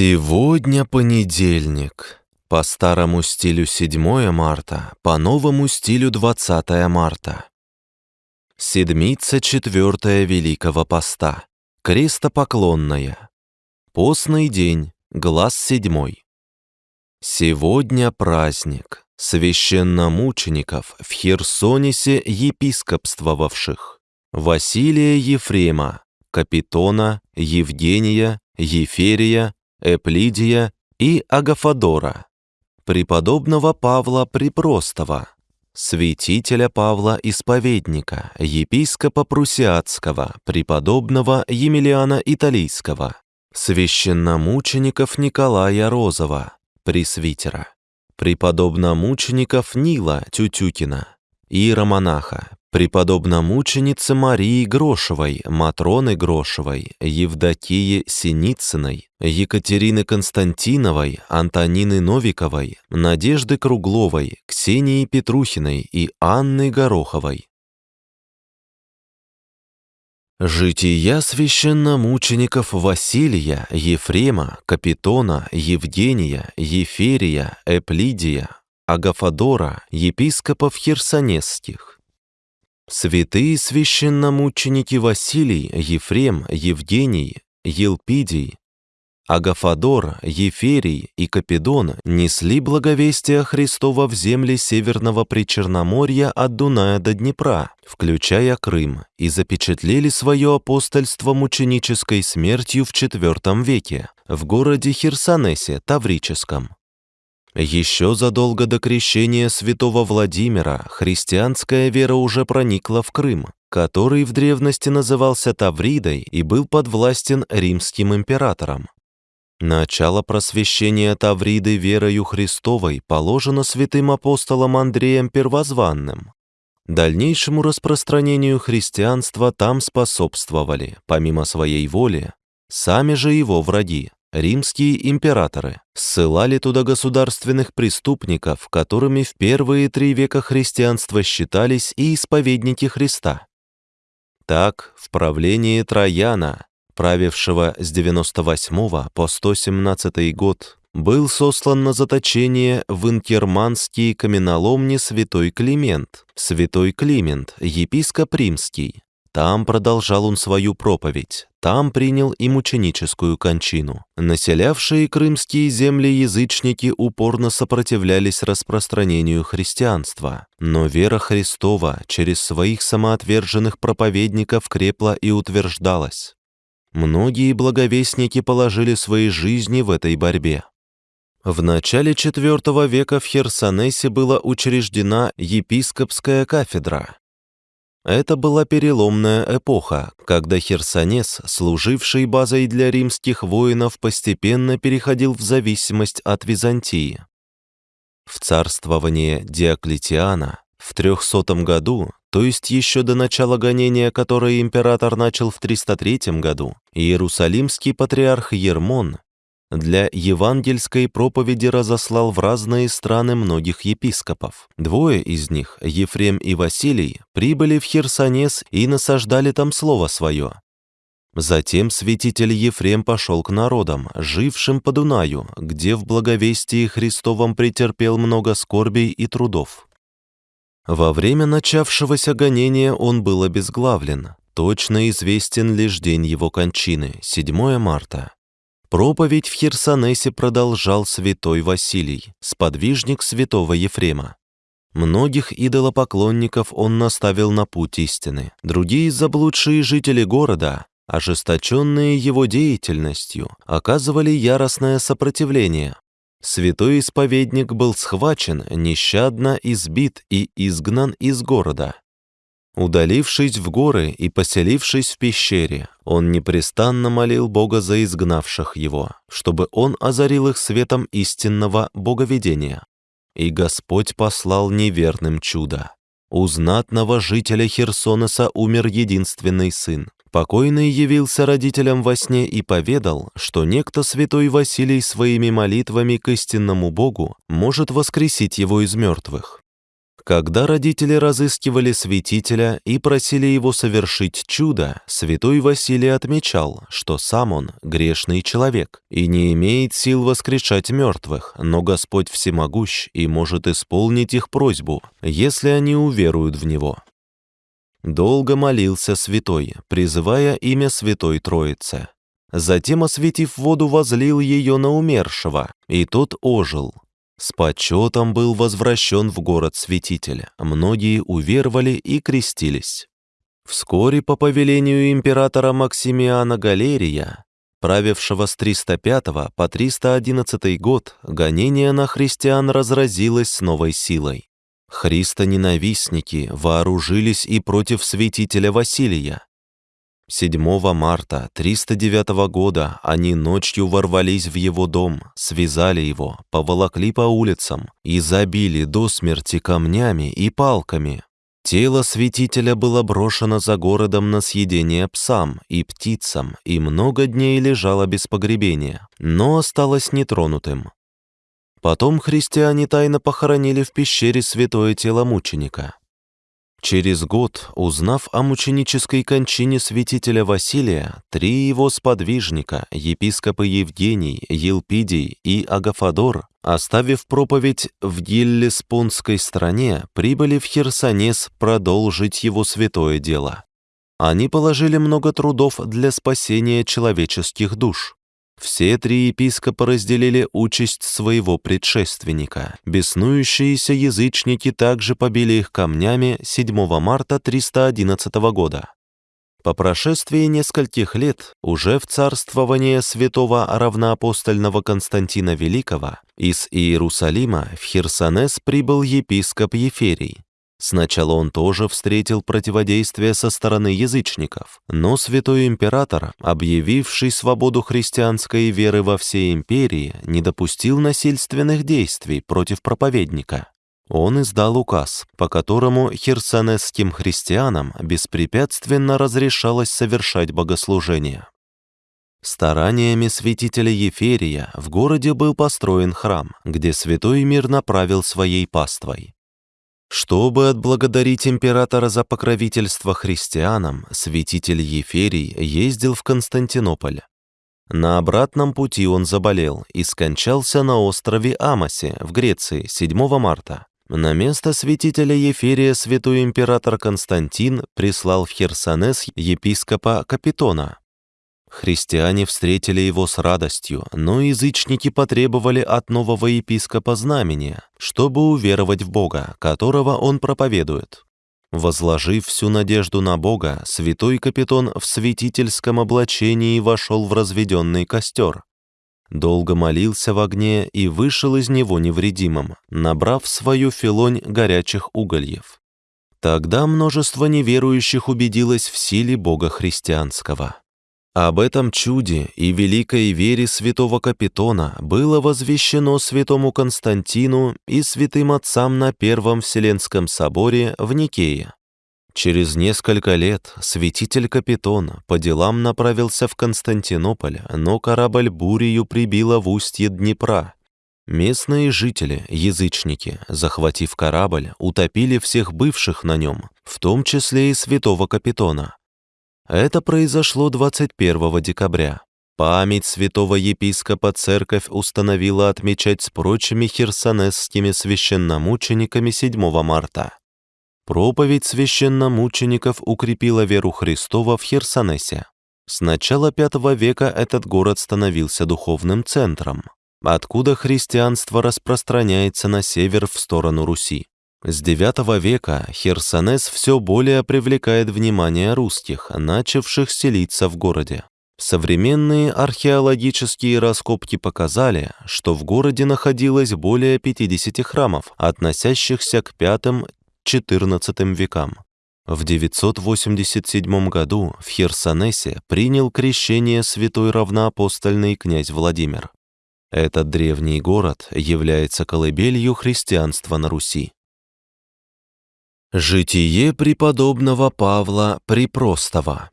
Сегодня понедельник. По старому стилю 7 марта, по новому стилю 20 марта. Седмица четвертая Великого Поста. Крестопоклонная. Постный день, глаз седьмой. Сегодня праздник священномучеников в Херсонисе епископствовавших. Василия Ефрема, Капитона, Евгения, Еферия, Эплидия и Агафодора, преподобного Павла Припростого, святителя Павла Исповедника, епископа Прусиатского, преподобного Емельяна Италийского, священномучеников Николая Розова, пресвитера, преподобномучеников Нила Тютюкина, иеромонаха, преподобномученицы Марии Грошевой, Матроны Грошевой, Евдокии Синицыной, Екатерины Константиновой, Антонины Новиковой, Надежды Кругловой, Ксении Петрухиной и Анны Гороховой. Жития священномучеников Василия, Ефрема, Капитона, Евгения, Еферия, Эплидия, Агафодора, епископов херсонесских. Святые священномученики Василий, Ефрем, Евгений, Елпидий, Агафодор, Еферий и Капидон несли благовестие Христова в земли Северного Причерноморья от Дуная до Днепра, включая Крым, и запечатлели свое апостольство мученической смертью в IV веке в городе Херсонесе Таврическом. Еще задолго до крещения святого Владимира христианская вера уже проникла в Крым, который в древности назывался Тавридой и был подвластен римским императором. Начало просвещения Тавриды верою Христовой положено святым апостолом Андреем Первозванным. Дальнейшему распространению христианства там способствовали, помимо своей воли, сами же его враги, римские императоры ссылали туда государственных преступников, которыми в первые три века христианства считались и исповедники Христа. Так, в правлении Трояна, правившего с 98 по 117 год, был сослан на заточение в инкерманские каменоломни святой Климент, святой Климент, епископ римский, там продолжал он свою проповедь, там принял и мученическую кончину. Населявшие крымские земли язычники упорно сопротивлялись распространению христианства, но вера Христова через своих самоотверженных проповедников крепла и утверждалась. Многие благовестники положили свои жизни в этой борьбе. В начале IV века в Херсонесе была учреждена епископская кафедра, это была переломная эпоха, когда Херсонес, служивший базой для римских воинов, постепенно переходил в зависимость от Византии. В царствование Диоклетиана в 300 году, то есть еще до начала гонения, которое император начал в 303 году, Иерусалимский патриарх Ермон для евангельской проповеди разослал в разные страны многих епископов. Двое из них, Ефрем и Василий, прибыли в Херсонес и насаждали там слово свое. Затем святитель Ефрем пошел к народам, жившим по Дунаю, где в благовестии Христовом претерпел много скорбей и трудов. Во время начавшегося гонения он был обезглавлен. Точно известен лишь день его кончины, 7 марта. Проповедь в Херсонесе продолжал святой Василий, сподвижник святого Ефрема. Многих идолопоклонников он наставил на путь истины. Другие заблудшие жители города, ожесточенные его деятельностью, оказывали яростное сопротивление. Святой исповедник был схвачен, нещадно избит и изгнан из города. Удалившись в горы и поселившись в пещере, он непрестанно молил Бога за изгнавших его, чтобы он озарил их светом истинного боговедения. И Господь послал неверным чудо. У знатного жителя Херсонеса умер единственный сын. Покойный явился родителям во сне и поведал, что некто святой Василий своими молитвами к истинному Богу может воскресить его из мертвых. Когда родители разыскивали святителя и просили его совершить чудо, святой Василий отмечал, что сам он грешный человек и не имеет сил воскрешать мертвых, но Господь всемогущ и может исполнить их просьбу, если они уверуют в Него. Долго молился святой, призывая имя Святой Троицы. Затем, осветив воду, возлил ее на умершего, и тот ожил. С почетом был возвращен в город святитель, многие уверовали и крестились. Вскоре по повелению императора Максимиана Галерия, правившего с 305 по 311 год, гонение на христиан разразилось новой силой. Христоненавистники вооружились и против святителя Василия, 7 марта 309 года они ночью ворвались в его дом, связали его, поволокли по улицам и забили до смерти камнями и палками. Тело святителя было брошено за городом на съедение псам и птицам и много дней лежало без погребения, но осталось нетронутым. Потом христиане тайно похоронили в пещере святое тело мученика. Через год, узнав о мученической кончине святителя Василия, три его сподвижника, епископы Евгений, Елпидий и Агафадор, оставив проповедь в Гиллеспонской стране, прибыли в Херсонес продолжить его святое дело. Они положили много трудов для спасения человеческих душ. Все три епископа разделили участь своего предшественника. Беснующиеся язычники также побили их камнями 7 марта 311 года. По прошествии нескольких лет, уже в царствование святого равноапостольного Константина Великого, из Иерусалима в Херсонес прибыл епископ Еферий. Сначала он тоже встретил противодействие со стороны язычников, но святой император, объявивший свободу христианской веры во всей империи, не допустил насильственных действий против проповедника. Он издал указ, по которому херсонесским христианам беспрепятственно разрешалось совершать богослужения. Стараниями святителя Еферия в городе был построен храм, где святой мир направил своей паствой. Чтобы отблагодарить императора за покровительство христианам, святитель Еферий ездил в Константинополь. На обратном пути он заболел и скончался на острове Амосе в Греции 7 марта. На место святителя Еферия святой император Константин прислал в Херсонес епископа Капитона, Христиане встретили его с радостью, но язычники потребовали от нового епископа знамения, чтобы уверовать в Бога, которого он проповедует. Возложив всю надежду на Бога, святой капитон в святительском облачении вошел в разведенный костер. Долго молился в огне и вышел из него невредимым, набрав свою филонь горячих угольев. Тогда множество неверующих убедилось в силе Бога христианского. Об этом чуде и великой вере святого Капитона было возвещено святому Константину и святым отцам на Первом Вселенском соборе в Никее. Через несколько лет святитель Капитон по делам направился в Константинополь, но корабль бурею прибило в устье Днепра. Местные жители, язычники, захватив корабль, утопили всех бывших на нем, в том числе и святого Капитона. Это произошло 21 декабря. Память святого епископа церковь установила отмечать с прочими херсонесскими священномучениками 7 марта. Проповедь священномучеников укрепила веру Христова в Херсонесе. С начала V века этот город становился духовным центром, откуда христианство распространяется на север в сторону Руси. С IX века Херсонес все более привлекает внимание русских, начавших селиться в городе. Современные археологические раскопки показали, что в городе находилось более 50 храмов, относящихся к V-XIV векам. В 987 году в Херсонесе принял крещение святой равноапостольный князь Владимир. Этот древний город является колыбелью христианства на Руси. Житие преподобного Павла Припростого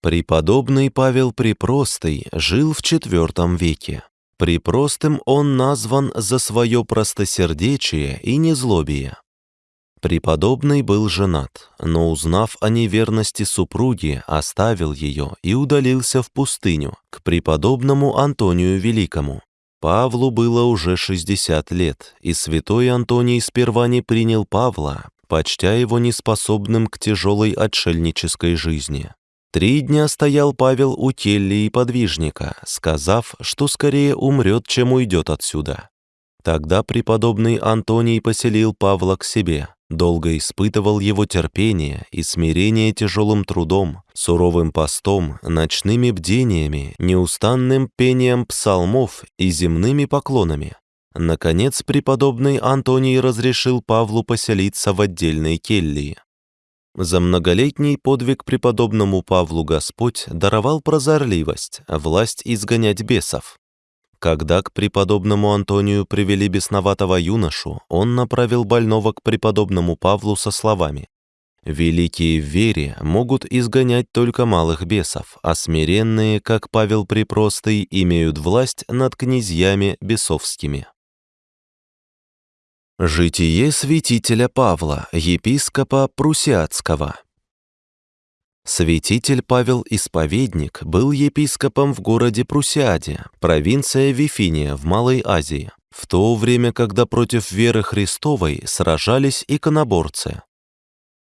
Преподобный Павел Припростый жил в IV веке. Припростым он назван за свое простосердечие и незлобие. Преподобный был женат, но, узнав о неверности супруги, оставил ее и удалился в пустыню к преподобному Антонию Великому. Павлу было уже 60 лет, и святой Антоний сперва не принял Павла, почтя его неспособным к тяжелой отшельнической жизни. Три дня стоял Павел у келли и подвижника, сказав, что скорее умрет, чем уйдет отсюда. Тогда преподобный Антоний поселил Павла к себе, долго испытывал его терпение и смирение тяжелым трудом, суровым постом, ночными бдениями, неустанным пением псалмов и земными поклонами. Наконец, преподобный Антоний разрешил Павлу поселиться в отдельной келье. За многолетний подвиг преподобному Павлу Господь даровал прозорливость, власть изгонять бесов. Когда к преподобному Антонию привели бесноватого юношу, он направил больного к преподобному Павлу со словами «Великие в вере могут изгонять только малых бесов, а смиренные, как Павел Припростый, имеют власть над князьями бесовскими». Житие святителя Павла, епископа Прусиатского Святитель Павел Исповедник был епископом в городе Прусиаде, провинция Вифиния в Малой Азии, в то время, когда против веры Христовой сражались иконоборцы.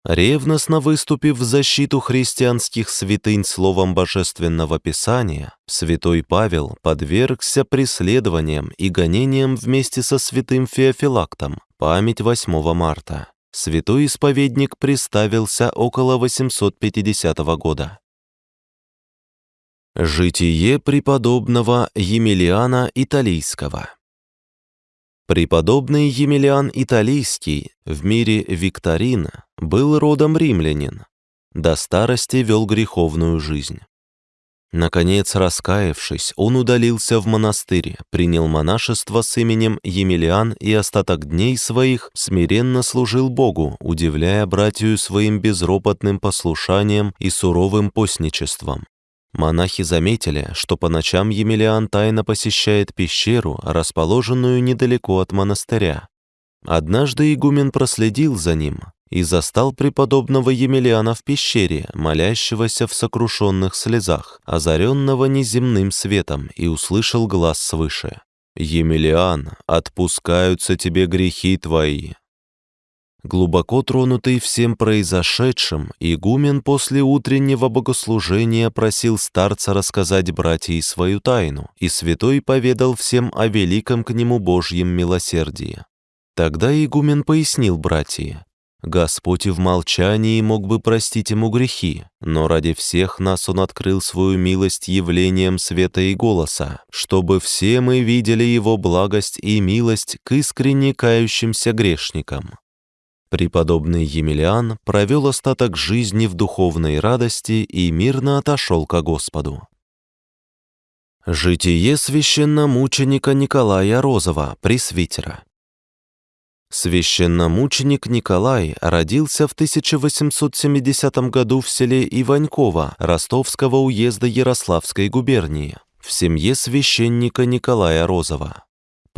Ревностно выступив в защиту христианских святынь словом Божественного Писания, святой Павел подвергся преследованиям и гонениям вместе со святым Феофилактом, память 8 марта святой исповедник приставился около 850 года. Житие преподобного Емельяна Италийского Преподобный Емельян Италийский в мире Викторин был родом римлянин, до старости вел греховную жизнь. Наконец, раскаявшись, он удалился в монастырь, принял монашество с именем Емельян и остаток дней своих смиренно служил Богу, удивляя братью своим безропотным послушанием и суровым постничеством. Монахи заметили, что по ночам Емельян тайно посещает пещеру, расположенную недалеко от монастыря. Однажды игумен проследил за ним, и застал преподобного Емельяна в пещере, молящегося в сокрушенных слезах, озаренного неземным светом, и услышал глаз свыше. «Емельян, отпускаются тебе грехи твои». Глубоко тронутый всем произошедшим, игумен после утреннего богослужения просил старца рассказать братьям свою тайну, и святой поведал всем о великом к нему Божьем милосердии. Тогда игумен пояснил братья, Господь и в молчании мог бы простить ему грехи, но ради всех нас Он открыл свою милость явлением света и голоса, чтобы все мы видели Его благость и милость к искренне кающимся грешникам. Преподобный Емельян провел остаток жизни в духовной радости и мирно отошел ко Господу. Житие священномученика Николая Розова, пресвитера. Священномученик Николай родился в 1870 году в селе Иваньково Ростовского уезда Ярославской губернии в семье священника Николая Розова.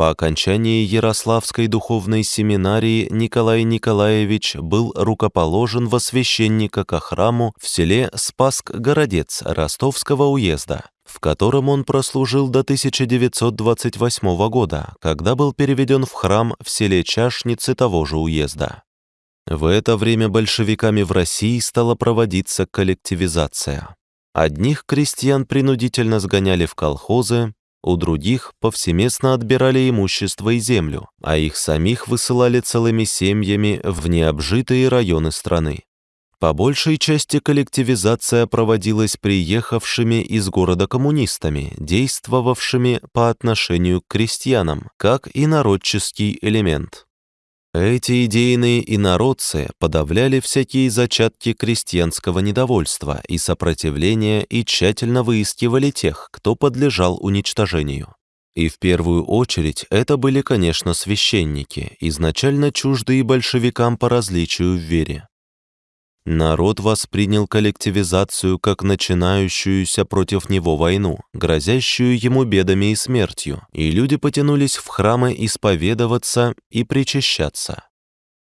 По окончании Ярославской духовной семинарии Николай Николаевич был рукоположен во священника ко храму в селе Спаск-Городец Ростовского уезда в котором он прослужил до 1928 года, когда был переведен в храм в селе Чашницы того же уезда. В это время большевиками в России стала проводиться коллективизация. Одних крестьян принудительно сгоняли в колхозы, у других повсеместно отбирали имущество и землю, а их самих высылали целыми семьями в необжитые районы страны. По большей части коллективизация проводилась приехавшими из города коммунистами, действовавшими по отношению к крестьянам, как и народческий элемент. Эти идейные инородцы подавляли всякие зачатки крестьянского недовольства и сопротивления и тщательно выискивали тех, кто подлежал уничтожению. И в первую очередь это были, конечно, священники, изначально чуждые большевикам по различию в вере. Народ воспринял коллективизацию как начинающуюся против него войну, грозящую ему бедами и смертью, и люди потянулись в храмы исповедоваться и причащаться.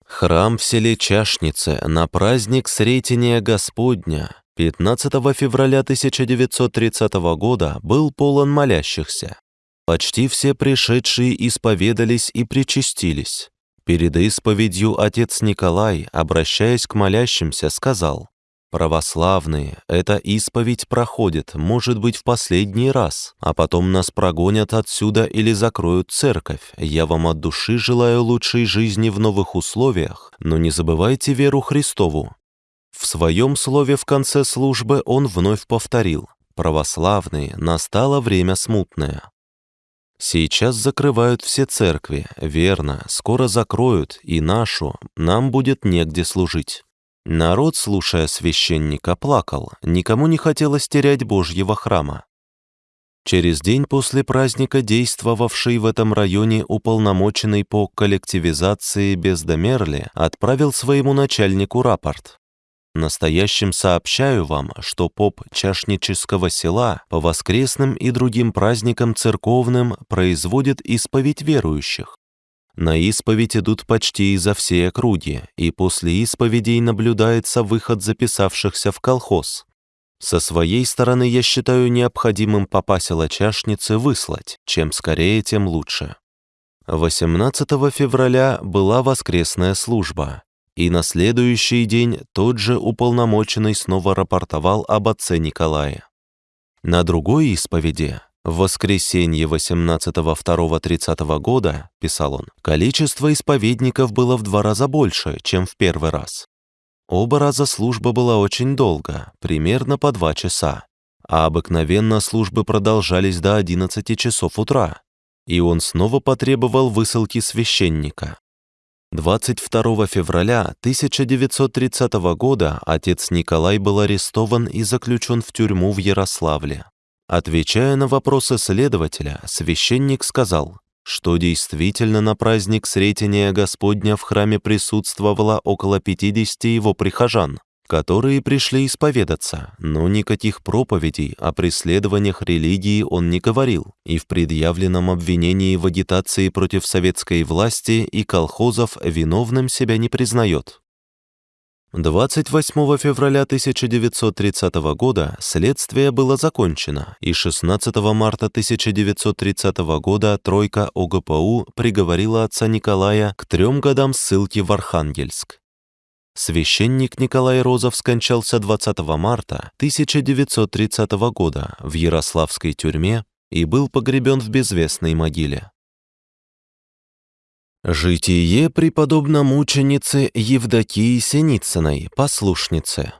Храм в селе Чашнице на праздник Сретения Господня 15 февраля 1930 года был полон молящихся. Почти все пришедшие исповедались и причастились. Перед исповедью отец Николай, обращаясь к молящимся, сказал, «Православные, эта исповедь проходит, может быть, в последний раз, а потом нас прогонят отсюда или закроют церковь. Я вам от души желаю лучшей жизни в новых условиях, но не забывайте веру Христову». В своем слове в конце службы он вновь повторил, «Православные, настало время смутное». Сейчас закрывают все церкви, верно, скоро закроют и нашу, нам будет негде служить. Народ, слушая священника, плакал, никому не хотелось терять Божьего храма. Через день после праздника действовавший в этом районе уполномоченный по коллективизации Бездомерли отправил своему начальнику рапорт. Настоящим сообщаю вам, что поп Чашнического села по воскресным и другим праздникам церковным производит исповедь верующих. На исповедь идут почти изо всей округи, и после исповедей наблюдается выход записавшихся в колхоз. Со своей стороны я считаю необходимым попа села Чашницы выслать, чем скорее, тем лучше. 18 февраля была воскресная служба, и на следующий день тот же уполномоченный снова рапортовал об отце Николае. На другой исповеди, в воскресенье 18-2-30 года, писал он, количество исповедников было в два раза больше, чем в первый раз. Оба раза служба была очень долго, примерно по два часа, а обыкновенно службы продолжались до 11 часов утра, и он снова потребовал высылки священника. 22 февраля 1930 года отец Николай был арестован и заключен в тюрьму в Ярославле. Отвечая на вопросы следователя, священник сказал, что действительно на праздник Сретения Господня в храме присутствовало около 50 его прихожан, которые пришли исповедаться, но никаких проповедей о преследованиях религии он не говорил и в предъявленном обвинении в агитации против советской власти и колхозов виновным себя не признает. 28 февраля 1930 года следствие было закончено, и 16 марта 1930 года тройка ОГПУ приговорила отца Николая к трем годам ссылки в Архангельск. Священник Николай Розов скончался 20 марта 1930 года в Ярославской тюрьме и был погребен в безвестной могиле. Житие преподобно-мученицы Евдокии Синицыной, послушницы.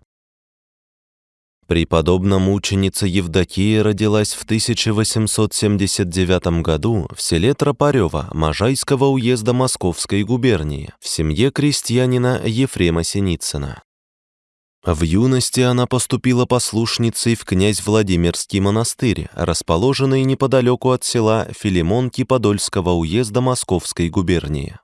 Преподобно-мученица Евдокия родилась в 1879 году в селе Тропарева Можайского уезда Московской губернии в семье крестьянина Ефрема Синицына. В юности она поступила послушницей в князь Владимирский монастырь, расположенный неподалеку от села Филимонки Подольского уезда Московской губернии.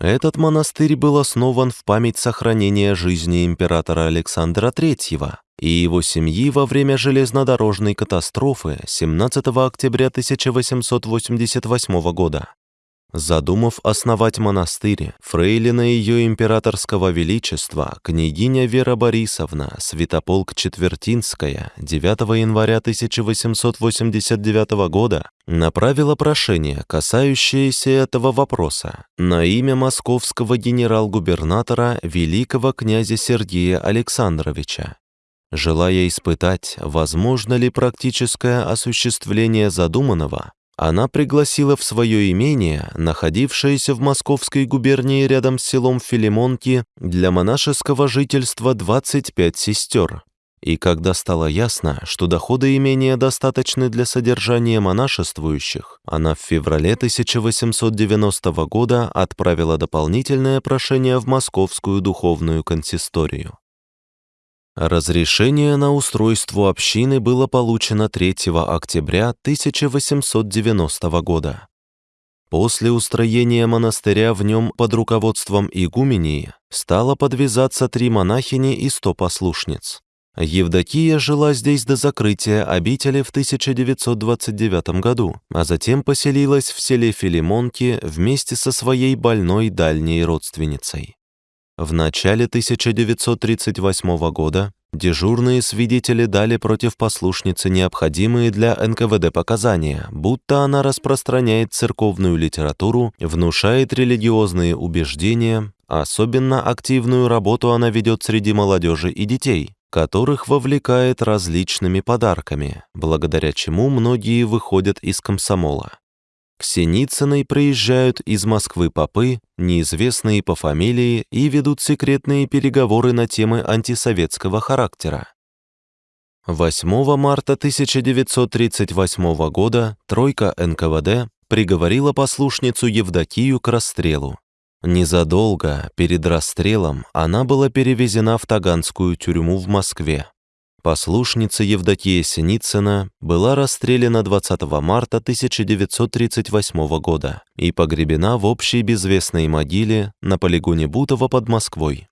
Этот монастырь был основан в память сохранения жизни императора Александра III и его семьи во время железнодорожной катастрофы 17 октября 1888 года. Задумав основать монастырь, фрейлина ее императорского величества, княгиня Вера Борисовна, Святополк Четвертинская, 9 января 1889 года направила прошение, касающееся этого вопроса, на имя московского генерал-губернатора великого князя Сергея Александровича. Желая испытать, возможно ли практическое осуществление задуманного, она пригласила в свое имение, находившееся в Московской губернии рядом с селом Филимонки, для монашеского жительства 25 сестер. И когда стало ясно, что доходы имения достаточны для содержания монашествующих, она в феврале 1890 года отправила дополнительное прошение в Московскую духовную консисторию. Разрешение на устройство общины было получено 3 октября 1890 года. После устроения монастыря в нем под руководством игумении стало подвязаться три монахини и сто послушниц. Евдокия жила здесь до закрытия обители в 1929 году, а затем поселилась в селе Филимонки вместе со своей больной дальней родственницей. В начале 1938 года дежурные свидетели дали против послушницы необходимые для НКВД показания, будто она распространяет церковную литературу, внушает религиозные убеждения, особенно активную работу она ведет среди молодежи и детей, которых вовлекает различными подарками, благодаря чему многие выходят из комсомола. К Синицыной приезжают из Москвы попы, неизвестные по фамилии, и ведут секретные переговоры на темы антисоветского характера. 8 марта 1938 года тройка НКВД приговорила послушницу Евдокию к расстрелу. Незадолго перед расстрелом она была перевезена в Таганскую тюрьму в Москве. Послушница Евдокия Синицына была расстреляна 20 марта 1938 года и погребена в общей безвестной могиле на полигоне Бутово под Москвой.